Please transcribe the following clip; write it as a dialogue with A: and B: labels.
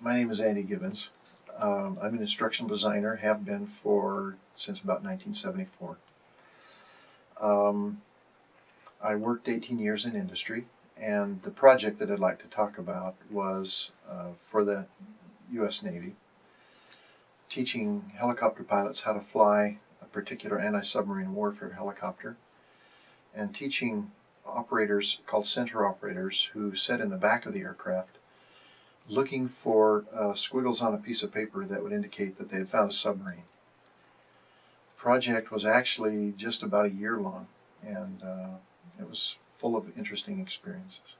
A: my name is Andy Gibbons. Um, I'm an instructional designer, have been for since about 1974. Um, I worked 18 years in industry, and the project that I'd like to talk about was uh, for the U.S. Navy, teaching helicopter pilots how to fly a particular anti-submarine warfare helicopter, and teaching operators called sensor operators who sit in the back of the aircraft looking for uh, squiggles on a piece of paper that would indicate that they had found a submarine. The project was actually just about a year long, and uh, it was full of interesting experiences.